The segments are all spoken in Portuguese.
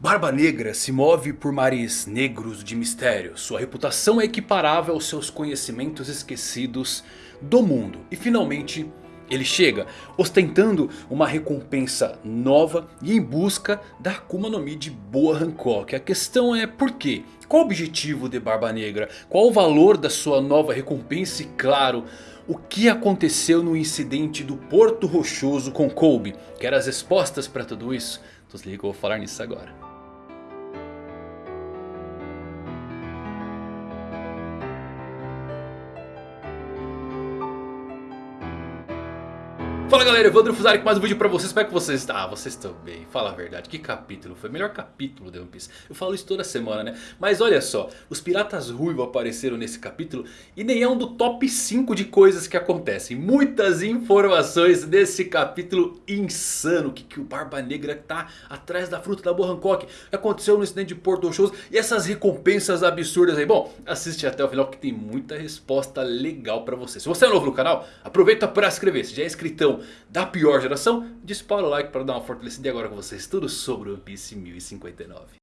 Barba Negra se move por mares negros de mistério. Sua reputação é equiparável aos seus conhecimentos esquecidos do mundo. E finalmente ele chega ostentando uma recompensa nova e em busca da Akuma no Mi de Boa Hancock. A questão é por quê? Qual o objetivo de Barba Negra? Qual o valor da sua nova recompensa? E claro, o que aconteceu no incidente do Porto Rochoso com Kobe? Quer as respostas para tudo isso? Então se eu vou falar nisso agora. Fala galera, Evandro Fusari com mais um vídeo pra vocês, como é que vocês estão? Ah, vocês estão bem, fala a verdade, que capítulo? Foi? O melhor capítulo de One Piece, eu falo isso toda semana né? Mas olha só, os piratas ruivos apareceram nesse capítulo e nem é um do top 5 de coisas que acontecem. Muitas informações desse capítulo insano, que, que o Barba Negra tá atrás da fruta da Boa Hancock? Aconteceu no incidente de Porto Shows? E essas recompensas absurdas aí? Bom, assiste até o final que tem muita resposta legal pra você. Se você é novo no canal, aproveita pra se inscrever, se já é inscritão da pior geração, dispara o like para dar uma fortalecida e agora com vocês tudo sobre One Piece 1059.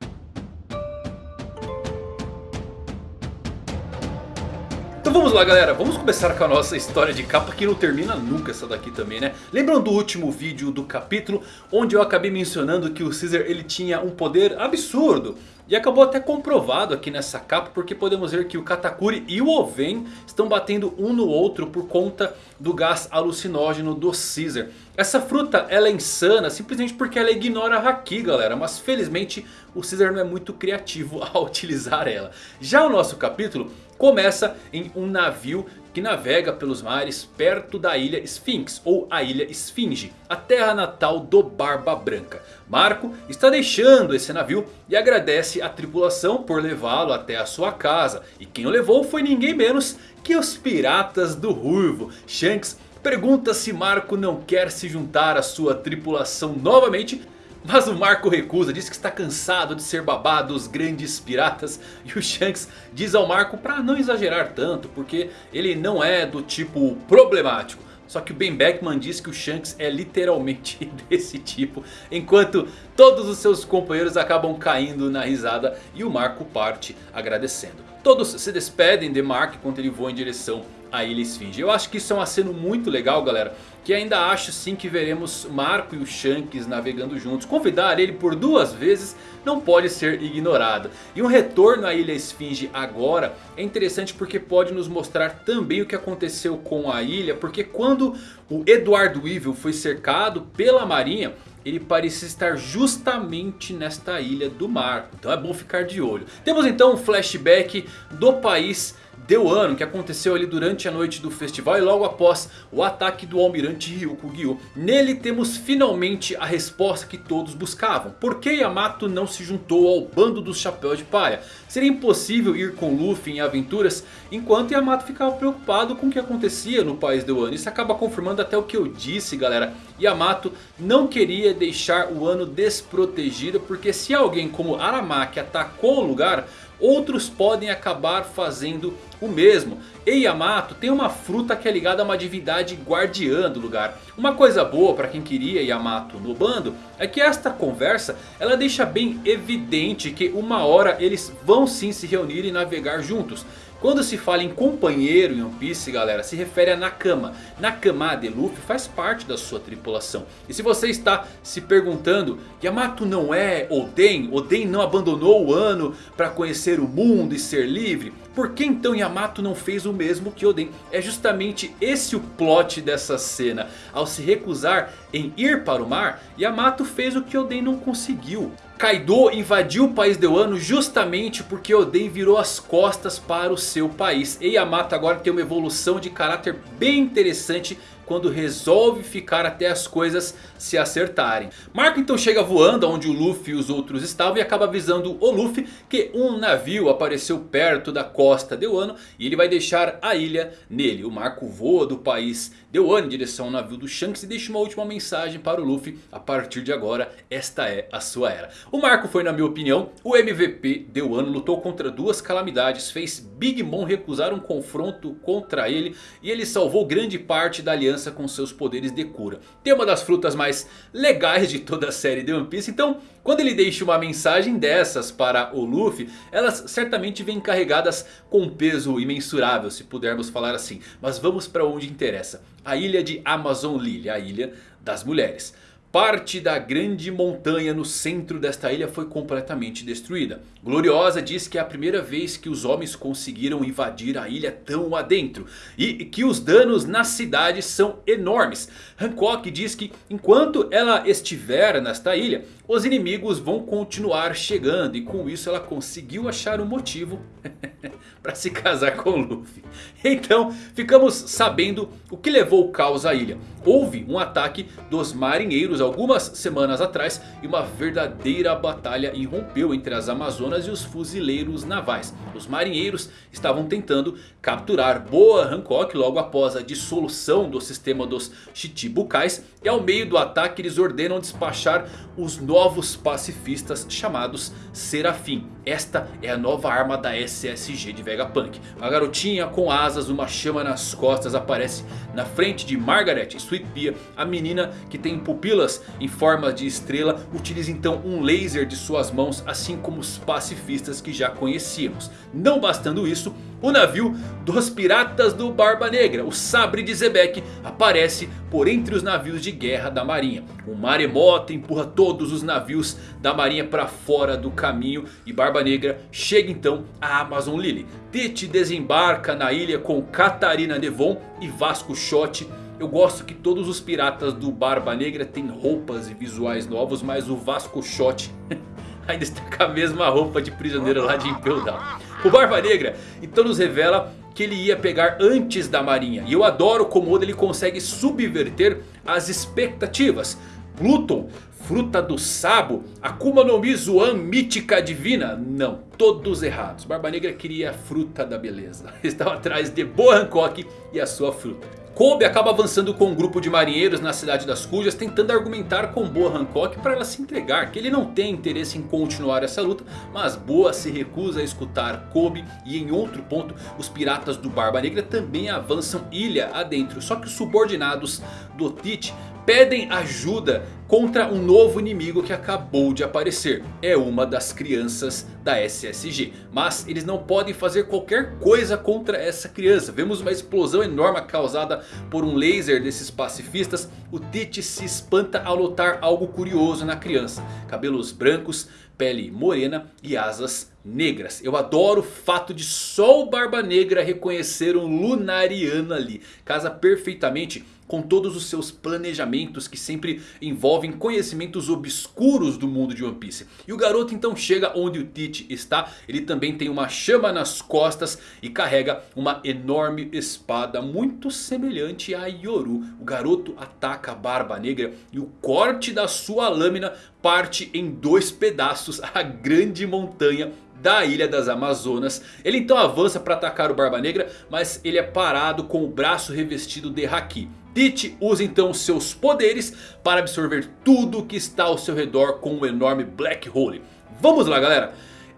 Então vamos lá galera, vamos começar com a nossa história de capa que não termina nunca essa daqui também né. Lembram do último vídeo do capítulo onde eu acabei mencionando que o Caesar ele tinha um poder absurdo. E acabou até comprovado aqui nessa capa porque podemos ver que o Katakuri e o Oven estão batendo um no outro por conta do gás alucinógeno do Caesar. Essa fruta ela é insana simplesmente porque ela ignora a Haki galera. Mas felizmente o Caesar não é muito criativo ao utilizar ela. Já o nosso capítulo começa em um navio que navega pelos mares perto da ilha Sphinx ou a ilha Esfinge, a terra natal do Barba Branca. Marco está deixando esse navio e agradece a tripulação por levá-lo até a sua casa. E quem o levou foi ninguém menos que os piratas do Ruivo. Shanks pergunta se Marco não quer se juntar à sua tripulação novamente mas o Marco recusa, diz que está cansado de ser babado dos grandes piratas. E o Shanks diz ao Marco para não exagerar tanto, porque ele não é do tipo problemático. Só que o Ben Beckman diz que o Shanks é literalmente desse tipo. Enquanto todos os seus companheiros acabam caindo na risada e o Marco parte agradecendo. Todos se despedem de Mark enquanto ele voa em direção a Ilha Esfinge. Eu acho que isso é um aceno muito legal galera. Que ainda acho sim que veremos Marco e o Shanks navegando juntos. Convidar ele por duas vezes não pode ser ignorado. E um retorno à Ilha Esfinge agora é interessante porque pode nos mostrar também o que aconteceu com a ilha. Porque quando o Eduardo Weevil foi cercado pela marinha ele parecia estar justamente nesta ilha do mar. Então é bom ficar de olho. Temos então um flashback do país deu ano que aconteceu ali durante a noite do festival e logo após o ataque do almirante Ryuko Gyu. Nele temos finalmente a resposta que todos buscavam. Por que Yamato não se juntou ao bando dos chapéus de palha? Seria impossível ir com Luffy em aventuras enquanto Yamato ficava preocupado com o que acontecia no país do ano. Isso acaba confirmando até o que eu disse galera. Yamato não queria deixar o ano desprotegido porque se alguém como Aramaki atacou o lugar outros podem acabar fazendo o mesmo. E Yamato tem uma fruta que é ligada a uma divindade guardiã do lugar. Uma coisa boa para quem queria Yamato no bando é que esta conversa ela deixa bem evidente que uma hora eles vão sim se reunir e navegar juntos. Quando se fala em companheiro em One Piece galera, se refere a Nakama. Nakama de Luffy faz parte da sua tripulação. E se você está se perguntando, Yamato não é Oden? Oden não abandonou o ano para conhecer o mundo e ser livre? Por que então Yamato não fez o mesmo que Oden? É justamente esse o plot dessa cena. Ao se recusar em ir para o mar, Yamato fez o que Oden não conseguiu. Kaido invadiu o país de Wano justamente porque Oden virou as costas para o seu país. E Yamato agora tem uma evolução de caráter bem interessante quando resolve ficar até as coisas se acertarem. Marco então chega voando onde o Luffy e os outros estavam e acaba avisando o Luffy que um navio apareceu perto da costa de Wano e ele vai deixar a ilha nele. O Marco voa do país de Wano em direção ao navio do Shanks e deixa uma última mensagem para o Luffy. A partir de agora esta é a sua era. O Marco foi na minha opinião o MVP de Wano, lutou contra duas calamidades, fez Big Mom recusar um confronto contra ele e ele salvou grande parte da aliança com seus poderes de cura. Tem uma das frutas mais legais de toda a série de One Piece. Então quando ele deixa uma mensagem dessas para o Luffy. Elas certamente vêm carregadas com peso imensurável se pudermos falar assim. Mas vamos para onde interessa. A ilha de Amazon Lily, a ilha das mulheres. Parte da grande montanha no centro desta ilha foi completamente destruída. Gloriosa diz que é a primeira vez que os homens conseguiram invadir a ilha tão adentro. E que os danos na cidade são enormes. Hancock diz que enquanto ela estiver nesta ilha, os inimigos vão continuar chegando. E com isso ela conseguiu achar um motivo para se casar com Luffy. Então ficamos sabendo o que levou o caos à ilha. Houve um ataque dos marinheiros algumas semanas atrás. E uma verdadeira batalha irrompeu entre as Amazonas e os fuzileiros navais. Os marinheiros estavam tentando capturar Boa Hancock logo após a dissolução do sistema dos Chichibukais. E ao meio do ataque eles ordenam despachar os novos pacifistas chamados Serafim. Esta é a nova arma da SSG de Vegapunk. Uma garotinha com asas, uma chama nas costas aparece na frente de Margaret Sweet Pea. A menina que tem pupilas em forma de estrela utiliza então um laser de suas mãos assim como os pacifistas que já conhecíamos. Não bastando isso, o navio dos piratas do Barba Negra, o Sabre de Zebek, aparece por entre os navios de guerra da marinha. O maremoto empurra todos os navios da marinha para fora do caminho e Barba Negra chega então a Amazon Lily. Tite desembarca na ilha com Catarina Devon e Vasco Shot. Eu gosto que todos os piratas do Barba Negra têm roupas e visuais novos, mas o Vasco Shot ainda está com a mesma roupa de prisioneiro lá de Impel Down. O Barba Negra então nos revela que ele ia pegar antes da marinha. E eu adoro como Oda ele consegue subverter as expectativas. Pluton, fruta do sabo, Akuma no Mi Zoan mítica divina. Não, todos errados. Barba Negra queria a fruta da beleza. Estava atrás de Boa Hancock e a sua fruta. Kobe acaba avançando com um grupo de marinheiros na cidade das Cujas. Tentando argumentar com Boa Hancock para ela se entregar. Que ele não tem interesse em continuar essa luta. Mas Boa se recusa a escutar Kobe. E em outro ponto os piratas do Barba Negra também avançam ilha adentro. Só que os subordinados do Tite pedem ajuda contra um novo inimigo que acabou de aparecer. É uma das crianças da SSG. Mas eles não podem fazer qualquer coisa contra essa criança. Vemos uma explosão enorme causada por um laser desses pacifistas. O Tite se espanta ao notar algo curioso na criança. Cabelos brancos, pele morena e asas negras. Eu adoro o fato de só o Barba Negra reconhecer um Lunariano ali. Casa perfeitamente com todos os seus planejamentos que sempre envolvem conhecimentos obscuros do mundo de One Piece. E o garoto então chega onde o Tite está. Ele também tem uma chama nas costas e carrega uma enorme espada muito semelhante a Yoru. O garoto ataca a Barba Negra e o corte da sua lâmina parte em dois pedaços a grande montanha da Ilha das Amazonas. Ele então avança para atacar o Barba Negra, mas ele é parado com o braço revestido de Haki. Tite usa então seus poderes para absorver tudo que está ao seu redor com um enorme Black Hole. Vamos lá galera,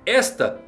esta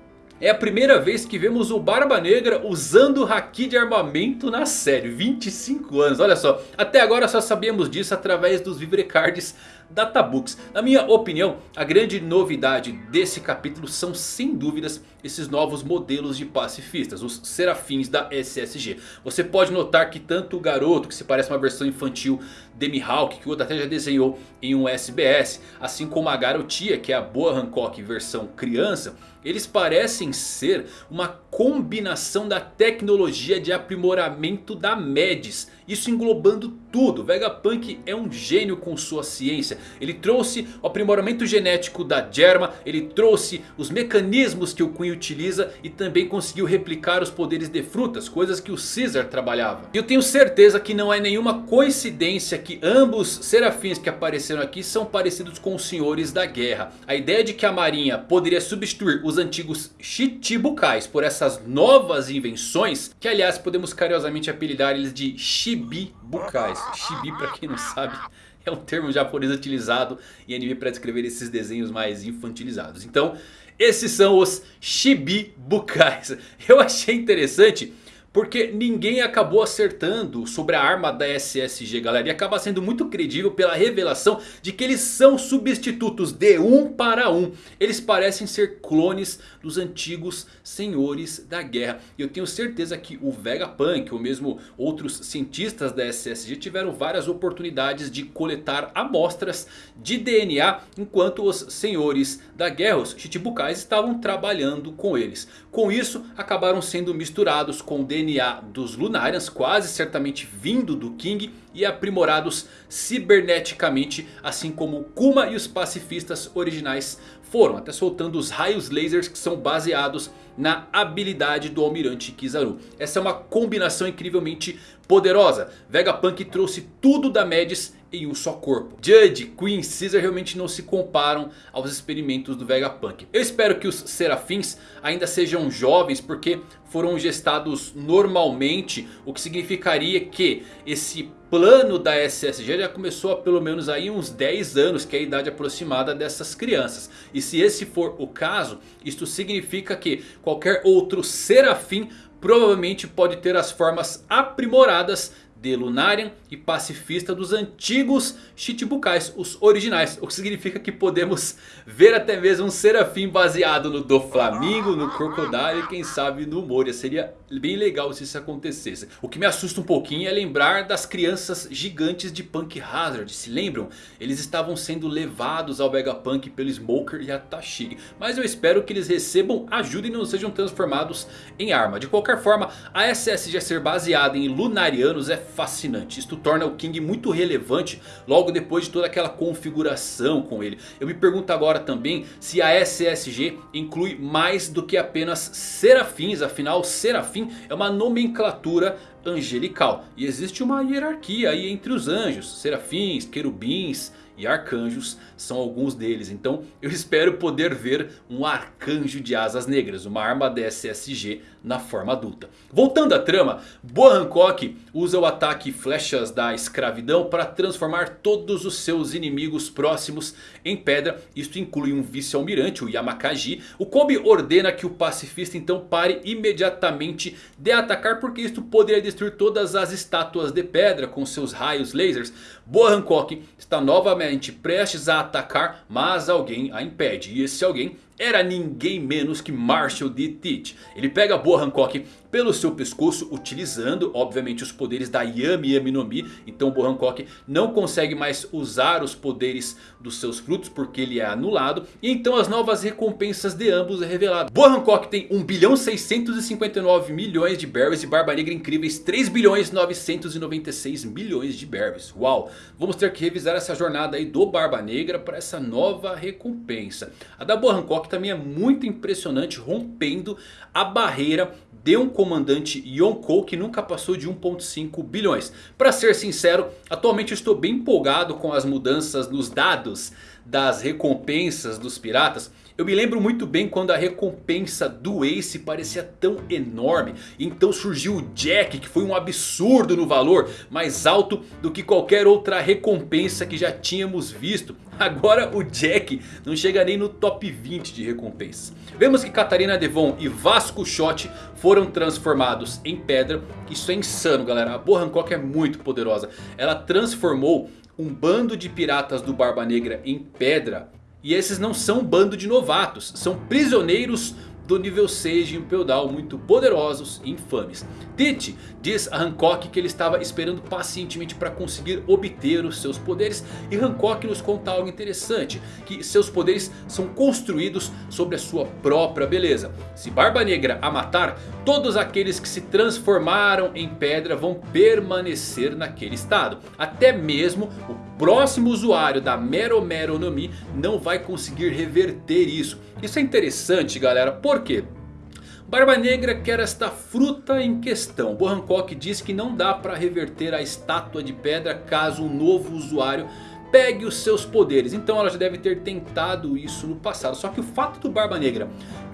é a primeira vez que vemos o Barba Negra usando Haki de armamento na série. 25 anos, olha só. Até agora só sabíamos disso através dos Vivrecards databooks. Na minha opinião, a grande novidade desse capítulo são sem dúvidas esses novos modelos de pacifistas, os serafins da SSG. Você pode notar que tanto o garoto, que se parece uma versão infantil de Mihawk, que o Oda até já desenhou em um SBS, assim como a garotia, que é a Boa Hancock versão criança, eles parecem ser uma combinação da tecnologia de aprimoramento da MEDIS. Isso englobando tudo. Vegapunk é um gênio com sua ciência. Ele trouxe o aprimoramento genético da Germa. Ele trouxe os mecanismos que o Queen utiliza. E também conseguiu replicar os poderes de frutas. Coisas que o Caesar trabalhava. E eu tenho certeza que não é nenhuma coincidência que ambos serafins que apareceram aqui são parecidos com os senhores da guerra. A ideia de que a marinha poderia substituir os antigos Chichibukais por essas novas invenções. Que aliás podemos carinhosamente apelidar eles de Shibibukais. Shibi para quem não sabe é um termo japonês utilizado em anime para descrever esses desenhos mais infantilizados. Então esses são os Shibibukais. Eu achei interessante Porque ninguém acabou acertando sobre a arma da SSG galera. E acaba sendo muito credível pela revelação de que eles são substitutos de um para um. Eles parecem ser clones dos antigos senhores da guerra. E eu tenho certeza que o Vegapunk ou mesmo outros cientistas da SSG tiveram várias oportunidades de coletar amostras de DNA. Enquanto os senhores da guerra, os Chichibukais, estavam trabalhando com eles. Com isso acabaram sendo misturados com o DNA dos Lunarians, quase certamente vindo do King e aprimorados ciberneticamente, assim como Kuma e os pacifistas originais foram, até soltando os raios lasers que são baseados na habilidade do Almirante Kizaru. Essa é uma combinação incrivelmente poderosa. Vegapunk trouxe tudo da Medis em um só corpo. Judge, Queen, Caesar realmente não se comparam aos experimentos do Vegapunk. Eu espero que os Serafins ainda sejam jovens porque foram gestados normalmente. O que significaria que esse plano da SSG já começou há pelo menos aí uns 10 anos. Que é a idade aproximada dessas crianças. E se esse for o caso, isto significa que qualquer outro Serafim provavelmente pode ter as formas aprimoradas de Lunarian e pacifista dos antigos Chichibukais, os originais. O que significa que podemos ver até mesmo um Serafim baseado no Doflamingo, no Crocodile e quem sabe no Moria. Seria bem legal se isso acontecesse. O que me assusta um pouquinho é lembrar das crianças gigantes de Punk Hazard. Se lembram? Eles estavam sendo levados ao Vegapunk pelo Smoker e a Tashig. Mas eu espero que eles recebam ajuda e não sejam transformados em arma. De qualquer forma, a SSG ser baseada em Lunarianos é fascinante. Isto torna o King muito relevante logo depois de toda aquela configuração com ele. Eu me pergunto agora também se a SSG inclui mais do que apenas serafins. Afinal, é uma nomenclatura angelical. E existe uma hierarquia aí entre os anjos, serafins, querubins e arcanjos são alguns deles. Então eu espero poder ver um arcanjo de asas negras, uma arma da SSG na forma adulta. Voltando à trama, Boa Hancock usa o ataque flechas da escravidão para transformar todos os seus inimigos próximos em pedra. Isto inclui um vice-almirante, o Yamakaji. O Kobe ordena que o pacifista então pare imediatamente de atacar porque isto poderia destruir todas as estátuas de pedra com seus raios lasers. Boa Hancock está novamente prestes a atacar, mas alguém a impede. E esse alguém era ninguém menos que Marshall D. Teach. Ele pega Boa Hancock pelo seu pescoço, utilizando obviamente os poderes da Yami Yami no Mi. Então Boa Hancock não consegue mais usar os poderes dos seus frutos porque ele é anulado. E então as novas recompensas de ambos é revelado. Boa Hancock tem 1 bilhão 659 milhões de berries e Barba Negra incríveis 3 bilhões 996 milhões de berries. Uau! Vamos ter que revisar essa jornada aí do Barba Negra para essa nova recompensa. A da Boa Hancock também é muito impressionante rompendo a barreira de um comandante Yonkou que nunca passou de 1.5 bilhões. Para ser sincero, atualmente estou bem empolgado com as mudanças nos dados das recompensas dos piratas. Eu me lembro muito bem quando a recompensa do Ace parecia tão enorme. Então surgiu o Jack que foi um absurdo no valor. Mais alto do que qualquer outra recompensa que já tínhamos visto. Agora o Jack não chega nem no top 20 de recompensas. Vemos que Catarina Devon e Vasco Shot foram transformados em pedra. Isso é insano galera. A Boa Hancock é muito poderosa. Ela transformou um bando de piratas do Barba Negra em pedra e esses não são um bando de novatos, são prisioneiros do nível 6 de Impel Down, muito poderosos e infames. Tite diz a Hancock que ele estava esperando pacientemente para conseguir obter os seus poderes. E Hancock nos conta algo interessante, que seus poderes são construídos sobre a sua própria beleza. Se Barba Negra a matar, todos aqueles que se transformaram em pedra vão permanecer naquele estado. Até mesmo o próximo usuário da Mero Mero no Mi não vai conseguir reverter isso. Isso é interessante galera, por quê? Barba Negra quer esta fruta em questão. Bo Hancock diz que não dá para reverter a estátua de pedra caso um novo usuário pegue os seus poderes. Então ela já deve ter tentado isso no passado. Só que o fato do Barba Negra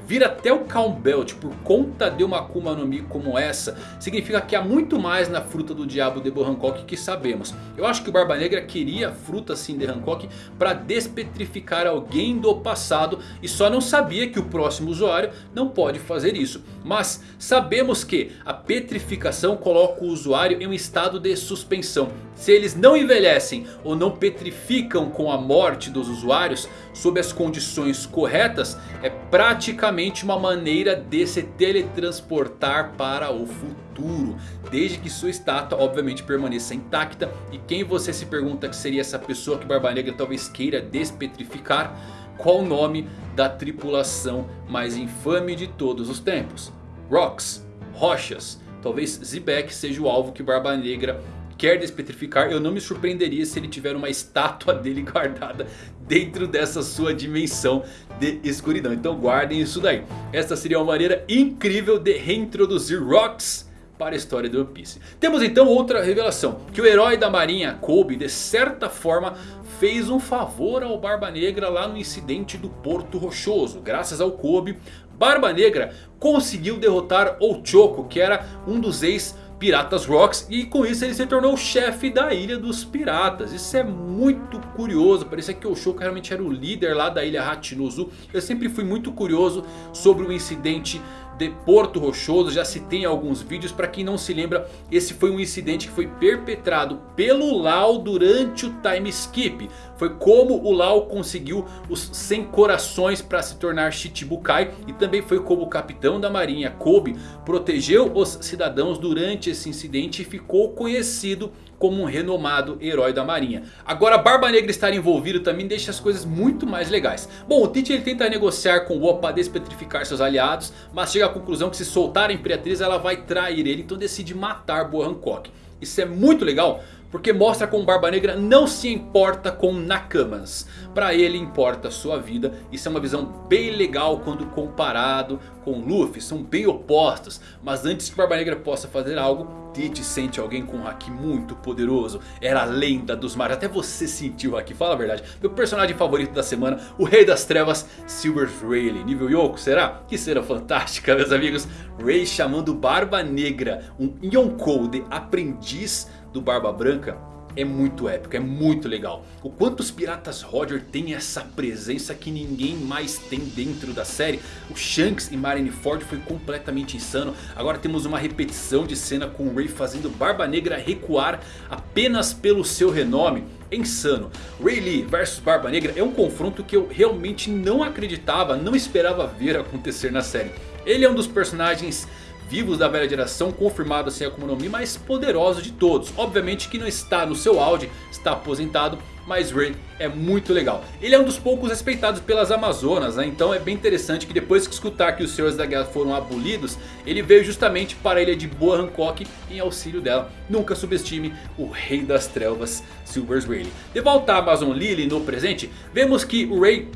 vir até o Calm Belt por conta de uma Akuma no Mi como essa significa que há muito mais na fruta do diabo de Hancock que sabemos. Eu acho que o Barba Negra queria a fruta sim de Hancock para despetrificar alguém do passado e só não sabia que o próximo usuário não pode fazer isso. Mas sabemos que a petrificação coloca o usuário em um estado de suspensão. Se eles não envelhecem ou não petrificam com a morte dos usuários sob as condições corretas, é praticamente uma maneira de se teletransportar para o futuro. Desde que sua estátua obviamente permaneça intacta. E quem você se pergunta que seria essa pessoa que Barba Negra talvez queira despetrificar? Qual o nome da tripulação mais infame de todos os tempos? Rocks, rochas. Talvez Zebek seja o alvo que Barba Negra quer despetrificar. Eu não me surpreenderia se ele tiver uma estátua dele guardada dentro dessa sua dimensão de escuridão. Então guardem isso daí. Esta seria uma maneira incrível de reintroduzir Rocks para a história do One Piece. Temos então outra revelação. Que o herói da marinha Kobe de certa forma fez um favor ao Barba Negra lá no incidente do Porto Rochoso. Graças ao Kobe, Barba Negra conseguiu derrotar Ochoko que era um dos ex Piratas Rocks. E com isso ele se tornou o chefe da Ilha dos Piratas. Isso é muito curioso. Parecia que o Shouka realmente era o líder lá da Ilha Hachinozu. Eu sempre fui muito curioso sobre o incidente de Porto Rochoso. Já citei em alguns vídeos. Para quem não se lembra, esse foi um incidente que foi perpetrado pelo Lau durante o time skip. Foi como o Lau conseguiu os 100 corações para se tornar Shichibukai. E também foi como o capitão da marinha Kobe protegeu os cidadãos durante esse incidente. E ficou conhecido como um renomado herói da marinha. Agora Barba Negra estar envolvido também deixa as coisas muito mais legais. Bom, o Tite ele tenta negociar com o Opa para despetrificar seus aliados. Mas chega à conclusão que se soltar a Imperatriz ela vai trair ele. Então decide matar Boa Hancock. Isso é muito legal porque mostra como Barba Negra não se importa com Nakamas. Para ele importa sua vida. Isso é uma visão bem legal quando comparado com Luffy. São bem opostos. Mas antes que Barba Negra possa fazer algo. Tite sente alguém com um Haki muito poderoso. Era a lenda dos mares. Até você sentiu o Haki. Fala a verdade. Meu personagem favorito da semana. O Rei das Trevas. Silver Rayleigh. Nível Yoko. Será? Que será fantástica meus amigos. Ray chamando Barba Negra. Um Yonkou de aprendiz do Barba Branca é muito épico, é muito legal. O quanto os Piratas Roger têm essa presença que ninguém mais tem dentro da série. O Shanks e Marineford foi completamente insano. Agora temos uma repetição de cena com o Ray fazendo Barba Negra recuar apenas pelo seu renome. É insano. Ray Lee versus Barba Negra é um confronto que eu realmente não acreditava, não esperava ver acontecer na série. Ele é um dos personagens vivos da velha geração, confirmado sem Akuma no Mi, mais poderoso de todos. Obviamente que não está no seu auge, está aposentado, mas Ray é muito legal. Ele é um dos poucos respeitados pelas Amazonas, né? então é bem interessante que depois que escutar que os Senhores da Guerra foram abolidos, ele veio justamente para a ilha de Boa Hancock em auxílio dela. Nunca subestime o Rei das Trevas, Silver Rayleigh. De volta a Amazon Lily no presente, vemos que o Ray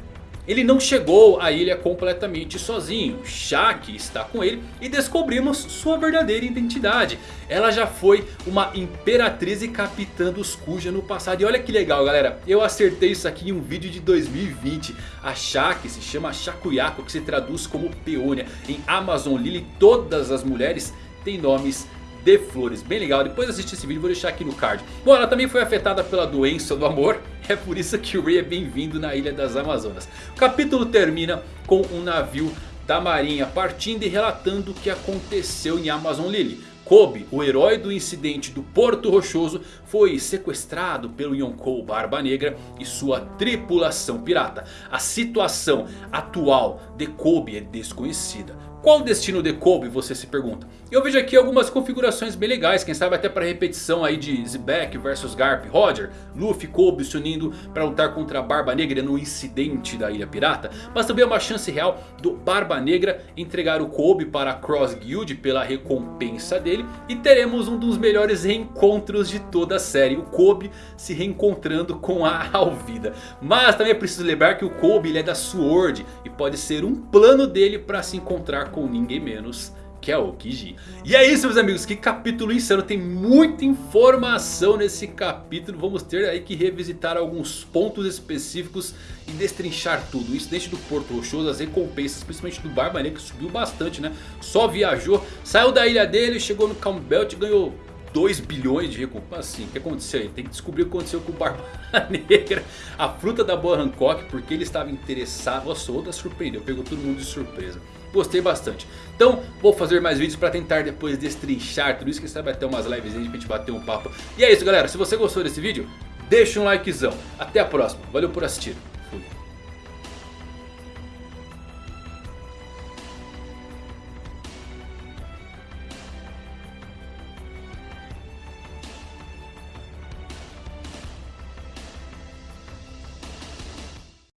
ele não chegou à ilha completamente sozinho. Shaq está com ele e descobrimos sua verdadeira identidade. Ela já foi uma imperatriz e capitã dos Kuja no passado. E olha que legal galera, eu acertei isso aqui em um vídeo de 2020. A Shaq se chama Shakuyako que se traduz como peônia. Em Amazon Lily todas as mulheres têm nomes de flores. Bem legal, depois assiste esse vídeo, vou deixar aqui no card. Bom, ela também foi afetada pela doença do amor. É por isso que o Ray é bem-vindo na Ilha das Amazonas. O capítulo termina com um navio da marinha partindo e relatando o que aconteceu em Amazon Lily. Kobe, o herói do incidente do Porto Rochoso, foi sequestrado pelo Yonkou Barba Negra e sua tripulação pirata. A situação atual de Kobe é desconhecida. Qual o destino de Kobe, você se pergunta? Eu vejo aqui algumas configurações bem legais, quem sabe até para repetição aí de Zebek versus Garp Roger, Luffy e Kobe se unindo para lutar contra a Barba Negra no incidente da Ilha Pirata. Mas também é uma chance real do Barba Negra entregar o Kobe para a Cross Guild pela recompensa dele. E teremos um dos melhores reencontros de toda a série, o Kobe se reencontrando com a Alvida. Mas também é preciso lembrar que o Kobe ele é da Sword e pode ser um plano dele para se encontrar com ninguém menos que é o Kiji. E é isso meus amigos, que capítulo insano, tem muita informação nesse capítulo. Vamos ter aí que revisitar alguns pontos específicos e destrinchar tudo. O incidente do Porto Rochoso, as recompensas, principalmente do Barba Negra que subiu bastante né. Só viajou, saiu da ilha dele, chegou no Calm Belt e ganhou 2 bilhões de recompensa. Assim, o que aconteceu aí? Tem que descobrir o que aconteceu com o Barba Negra. A fruta da boa Hancock, porque ele estava interessado. Nossa, outra surpreendeu, pegou todo mundo de surpresa. Gostei bastante. Então vou fazer mais vídeos para tentar depois destrinchar tudo isso. Que sabe até umas lives aí pra gente bater um papo. E é isso galera, se você gostou desse vídeo, deixa um likezão. Até a próxima, valeu por assistir.